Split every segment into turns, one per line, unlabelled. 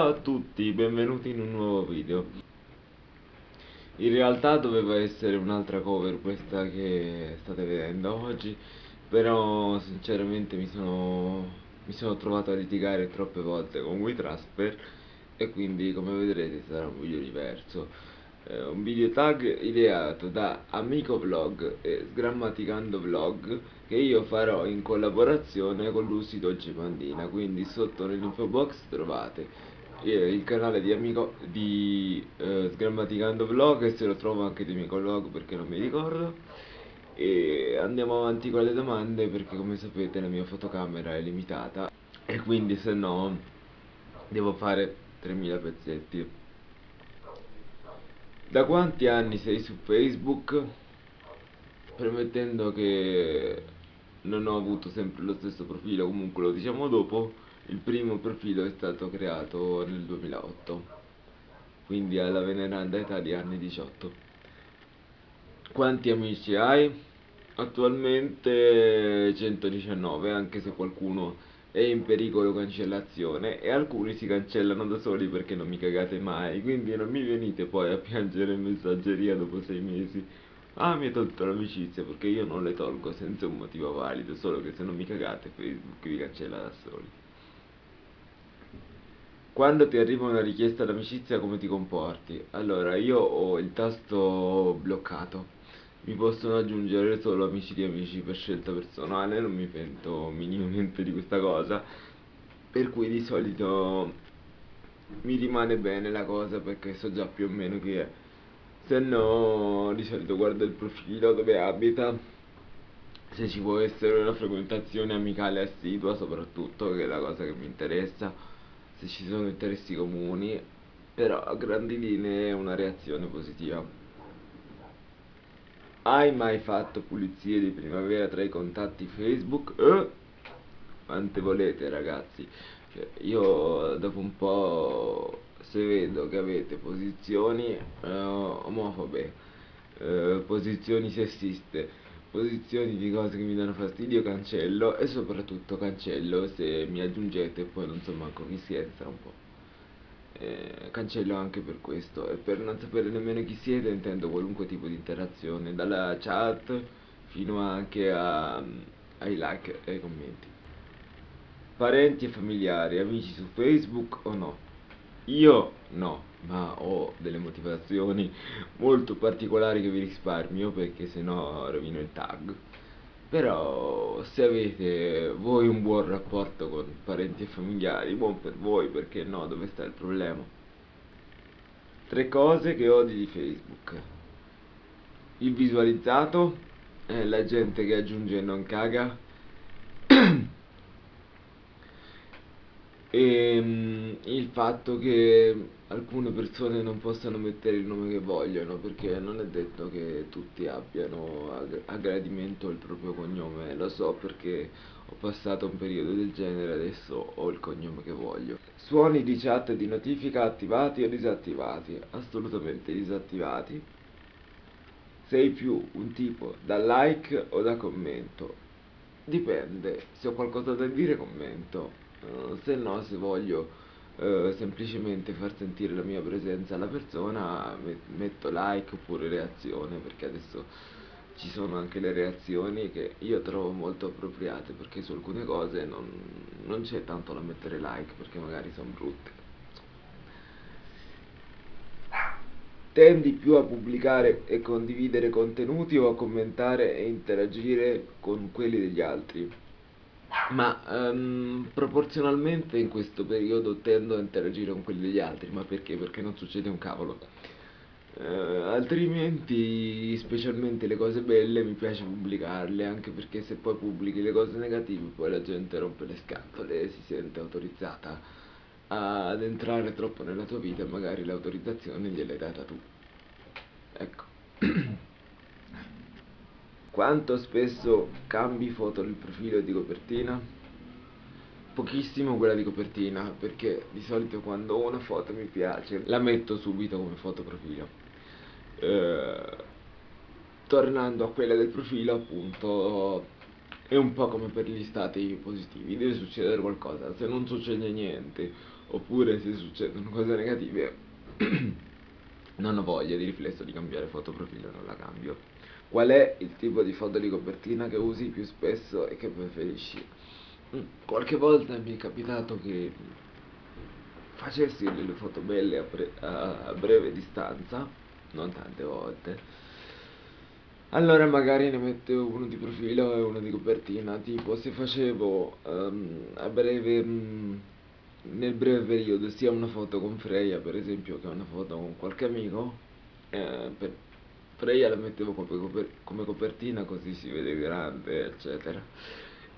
Ciao a tutti, benvenuti in un nuovo video. In realtà doveva essere un'altra cover questa che state vedendo oggi Però sinceramente mi sono, mi sono trovato a litigare troppe volte con WeTrasper E quindi come vedrete sarà un video diverso. Eh, Un video tag ideato da Amico Vlog e Sgrammaticando Vlog Che io farò in collaborazione con Lucy Dolce Pandina Quindi sotto nell'info box trovate il canale di amico di eh, Sgrammaticando Vlog e se lo trovo anche di amico vlog perché non mi ricordo. E andiamo avanti con le domande perché come sapete la mia fotocamera è limitata. E quindi se no devo fare 3000 pezzetti. Da quanti anni sei su Facebook? Premettendo che non ho avuto sempre lo stesso profilo, comunque lo diciamo dopo il primo profilo è stato creato nel 2008, quindi alla veneranda età di anni 18. Quanti amici hai? Attualmente 119, anche se qualcuno è in pericolo cancellazione e alcuni si cancellano da soli perché non mi cagate mai, quindi non mi venite poi a piangere in messaggeria dopo sei mesi. Ah, mi hai tolto l'amicizia perché io non le tolgo senza un motivo valido, solo che se non mi cagate Facebook vi cancella da soli. Quando ti arriva una richiesta d'amicizia come ti comporti? Allora, io ho il tasto bloccato. Mi possono aggiungere solo amici di amici per scelta personale, non mi pento minimamente di questa cosa. Per cui di solito mi rimane bene la cosa perché so già più o meno chi è. Se no, di solito guardo il profilo dove abita, se ci può essere una frequentazione amicale assidua soprattutto, che è la cosa che mi interessa se ci sono interessi comuni, però a grandi linee è una reazione positiva. Hai mai fatto pulizie di primavera tra i contatti Facebook? Eh? Quante volete ragazzi? Cioè, io dopo un po' se vedo che avete posizioni eh, omofobe, eh, posizioni sessiste, posizioni di cose che mi danno fastidio cancello. E soprattutto cancello se mi aggiungete e poi non so manco chi siete tra un po' eh, cancello anche per questo. E per non sapere nemmeno chi siete intendo qualunque tipo di interazione dalla chat fino anche a, ai like e ai commenti. Parenti e familiari amici su facebook o no? Io no ma ho delle motivazioni molto particolari che vi risparmio perché sennò rovino il tag. Però se avete voi un buon rapporto con parenti e familiari buon per voi perché no dove sta il problema? Tre cose che odi di facebook. Il visualizzato eh, la gente che aggiunge e non caga. E um, il fatto che alcune persone non possano mettere il nome che vogliono perché non è detto che tutti abbiano a gradimento il proprio cognome. Lo so perché ho passato un periodo del genere adesso ho il cognome che voglio. Suoni di chat e di notifica attivati o disattivati? Assolutamente disattivati. Sei più un tipo da like o da commento? Dipende. Se ho qualcosa da dire commento. Uh, se no se voglio eh, semplicemente far sentire la mia presenza alla persona metto like oppure reazione perché adesso ci sono anche le reazioni che io trovo molto appropriate perché su alcune cose non, non c'è tanto da mettere like perché magari sono brutte. Tendi più a pubblicare e condividere contenuti o a commentare e interagire con quelli degli altri ma um, proporzionalmente in questo periodo tendo a interagire con quelli degli altri, ma perché? Perché non succede un cavolo. Uh, altrimenti, specialmente le cose belle, mi piace pubblicarle, anche perché se poi pubblichi le cose negative, poi la gente rompe le scatole e si sente autorizzata ad entrare troppo nella tua vita e magari l'autorizzazione gliel'hai data tu. Ecco. Quanto spesso cambi foto nel profilo di copertina? Pochissimo quella di copertina, perché di solito quando una foto mi piace la metto subito come foto profilo. Eh, tornando a quella del profilo, appunto, è un po' come per gli stati positivi, deve succedere qualcosa, se non succede niente, oppure se succedono cose negative, non ho voglia di riflesso di cambiare foto profilo, non la cambio. Qual è il tipo di foto di copertina che usi più spesso e che preferisci? Mm, qualche volta mi è capitato che facessi delle foto belle a, bre a breve distanza, non tante volte, allora magari ne mettevo uno di profilo e uno di copertina, tipo se facevo um, a breve, um, nel breve periodo sia una foto con Freya per esempio che una foto con qualche amico, eh, per Freya la mettevo come, coper come copertina così si vede grande eccetera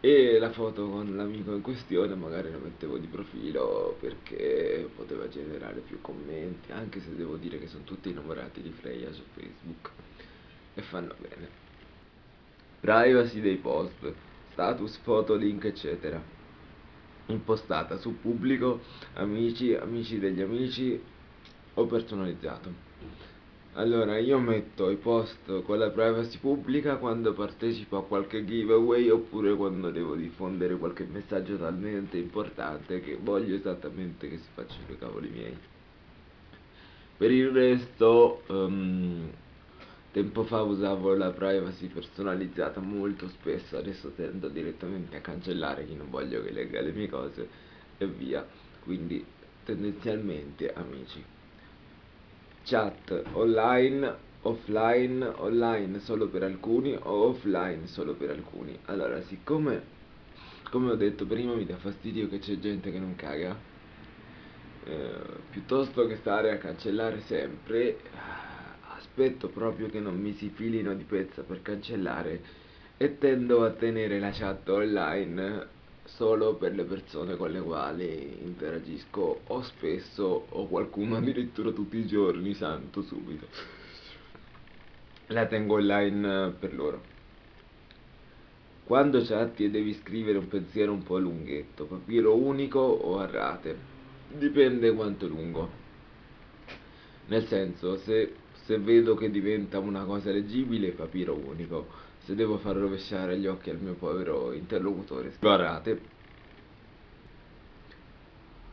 e la foto con l'amico in questione magari la mettevo di profilo perché poteva generare più commenti anche se devo dire che sono tutti innamorati di Freya su Facebook e fanno bene. Privacy dei post, status, foto, link, eccetera. Impostata su pubblico, amici, amici degli amici o personalizzato. Allora, io metto i post con la privacy pubblica quando partecipo a qualche giveaway oppure quando devo diffondere qualche messaggio talmente importante che voglio esattamente che si facciano i cavoli miei. Per il resto, um, Tempo fa usavo la privacy personalizzata molto spesso, adesso tendo direttamente a cancellare chi non voglio che legga le mie cose e via. Quindi tendenzialmente amici. Chat online, offline, online solo per alcuni o offline solo per alcuni. Allora, siccome, come ho detto prima, mi dà fastidio che c'è gente che non caga, eh, piuttosto che stare a cancellare sempre aspetto proprio che non mi si filino di pezza per cancellare e tendo a tenere la chat online solo per le persone con le quali interagisco o spesso o qualcuno addirittura tutti i giorni, santo subito. La tengo online per loro. Quando chatti e devi scrivere un pensiero un po' lunghetto, papiro unico o a rate, dipende quanto lungo. Nel senso, se se vedo che diventa una cosa leggibile, papiro unico. Se devo far rovesciare gli occhi al mio povero interlocutore, guardate.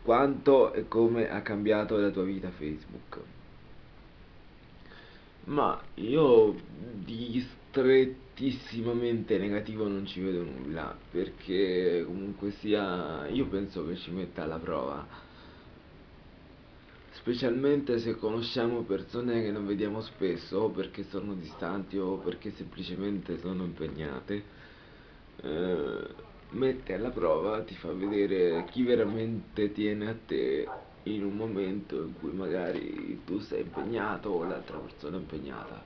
Quanto e come ha cambiato la tua vita Facebook? Ma io di strettissimamente negativo non ci vedo nulla, perché comunque sia, io penso che ci metta alla prova specialmente se conosciamo persone che non vediamo spesso o perché sono distanti o perché semplicemente sono impegnate eh, mette alla prova, ti fa vedere chi veramente tiene a te in un momento in cui magari tu sei impegnato o l'altra persona è impegnata.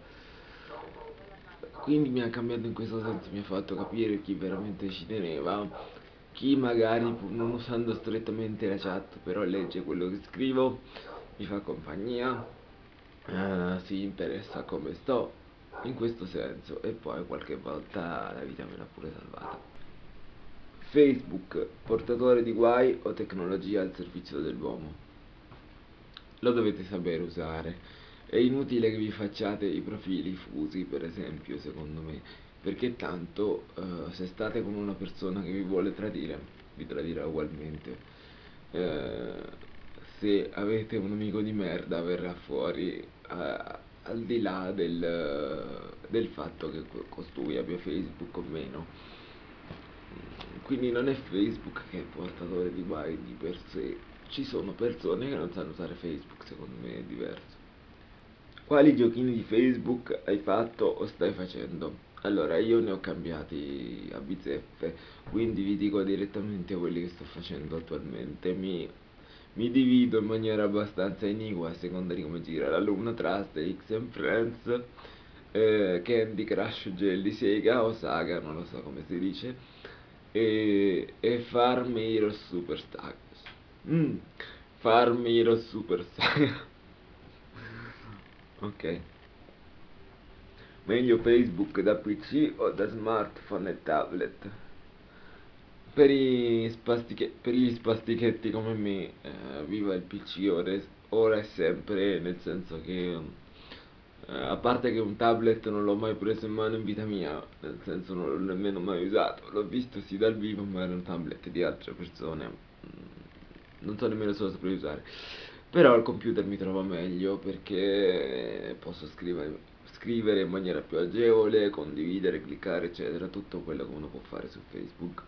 Quindi mi ha cambiato in questo senso, mi ha fatto capire chi veramente ci teneva chi magari non usando strettamente la chat però legge quello che scrivo mi fa compagnia, eh, si interessa come sto, in questo senso, e poi qualche volta la vita me l'ha pure salvata. Facebook, portatore di guai o tecnologia al servizio dell'uomo? Lo dovete sapere usare. È inutile che vi facciate i profili fusi, per esempio, secondo me, perché tanto uh, se state con una persona che vi vuole tradire, vi tradirà ugualmente. Uh, se avete un amico di merda verrà fuori eh, al di là del, del fatto che costui abbia Facebook o meno quindi non è Facebook che è portatore di guai di per sé ci sono persone che non sanno usare Facebook secondo me è diverso quali giochini di Facebook hai fatto o stai facendo? Allora, io ne ho cambiati a bizzeffe, quindi vi dico direttamente quelli che sto facendo attualmente. Mi mi divido in maniera abbastanza iniqua a seconda di come gira l'alunno tra X and Friends, eh, Candy Crush Jelly Sega o Saga, non lo so come si dice, e, e Farm Hero Super Saga. Mm, Farm Hero Super Saga. ok. Meglio Facebook da PC o da smartphone e tablet? Per, per gli spastichetti come me, eh, viva il PC ora, ora e sempre, nel senso che Eh, a parte che un tablet non l'ho mai preso in mano in vita mia, nel senso non l'ho nemmeno mai usato. L'ho visto sì dal vivo, ma era un tablet di altre persone. Mm, non so nemmeno se lo saprei usare. Però il computer mi trova meglio perché posso scrivere, scrivere in maniera più agevole, condividere, cliccare, eccetera, tutto quello che uno può fare su Facebook.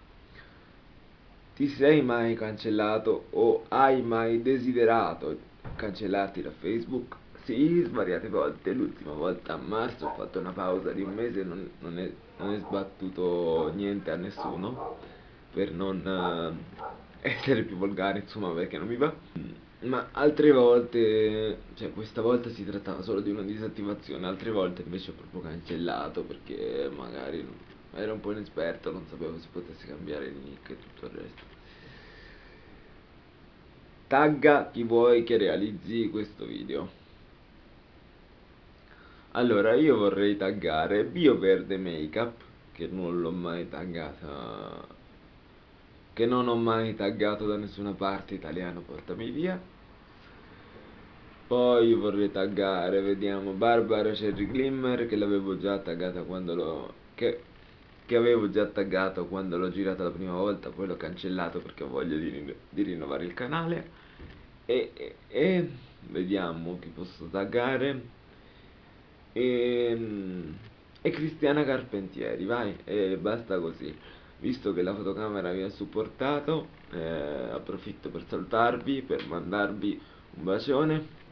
Ti sei mai cancellato o hai mai desiderato cancellarti da Facebook? Sì, svariate volte, l'ultima volta a marzo ho fatto una pausa di un mese e non, non, è, non è sbattuto niente a nessuno per non uh, essere più volgare, insomma, perché non mi va. Ma altre volte, cioè questa volta si trattava solo di una disattivazione, altre volte invece ho proprio cancellato perché magari ero un po' inesperto, non sapevo se potesse cambiare il nick e tutto il resto. Tagga chi vuoi che realizzi questo video. Allora, io vorrei taggare BioVerde Makeup, che non l'ho mai taggata, che non ho mai taggato da nessuna parte italiano, portami via. Poi vorrei taggare, vediamo, Barbara Cherry Glimmer, che l'avevo già taggata quando l'ho... Che, che avevo già taggato quando l'ho girata la prima volta, poi l'ho cancellato perché ho voglia di, di rinnovare il canale. E, e, e vediamo chi posso taggare e, ehm, e Cristiana Carpentieri, vai, e basta così. Visto che la fotocamera vi ha supportato, eh, approfitto per salutarvi, per mandarvi un bacione.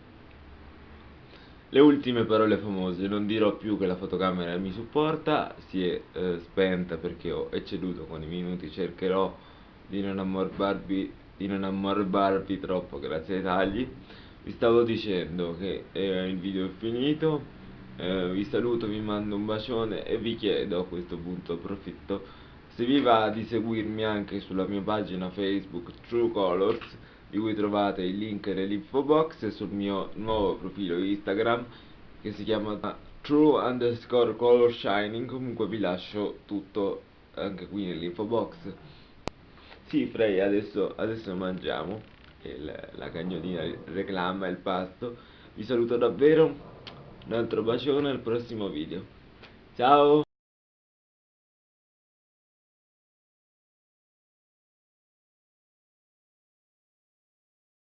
Le ultime parole famose, non dirò più che la fotocamera mi supporta, si è eh, spenta perché ho ecceduto con i minuti, cercherò di non ammorbarvi, di non ammorbarvi troppo grazie ai tagli. Vi stavo dicendo che eh, il video è finito, eh, vi saluto, vi mando un bacione e vi chiedo a questo punto approfitto se vi va di seguirmi anche sulla mia pagina Facebook True Colors di cui trovate il link nell'info box e sul mio nuovo profilo Instagram che si chiama True underscore color shining comunque vi lascio tutto anche qui nell'info box sì Frey adesso, adesso mangiamo il, la cagnolina reclama il pasto vi saluto davvero un altro bacione al prossimo video. Ciao!